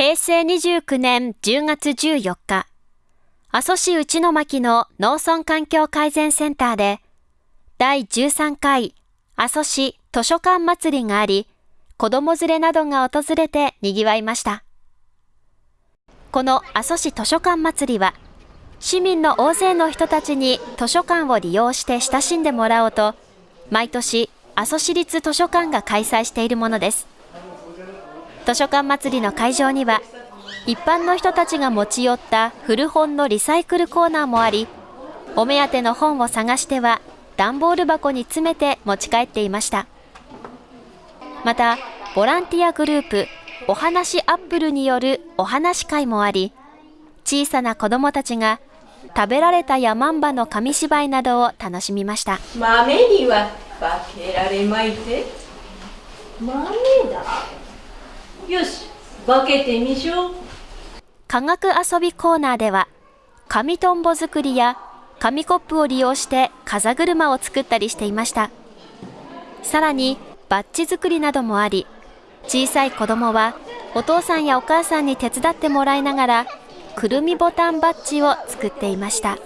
平成29年10月14日、阿蘇市内巻の農村環境改善センターで、第13回阿蘇市図書館祭りがあり、子供連れなどが訪れて賑わいました。この阿蘇市図書館祭りは、市民の大勢の人たちに図書館を利用して親しんでもらおうと、毎年阿蘇市立図書館が開催しているものです。図書館祭りの会場には、一般の人たちが持ち寄った古本のリサイクルコーナーもあり、お目当ての本を探しては段ボール箱に詰めて持ち帰っていました。また、ボランティアグループ、お話アップルによるお話会もあり、小さな子供たちが食べられたヤマンバの紙芝居などを楽しみました。豆には化けられまいて。豆だ。よし、分けてみしょ。科学遊びコーナーでは、紙トンボ作りや紙コップを利用して風車を作ったりしていました。さらに、バッジ作りなどもあり、小さい子供はお父さんやお母さんに手伝ってもらいながら、くるみボタンバッジを作っていました。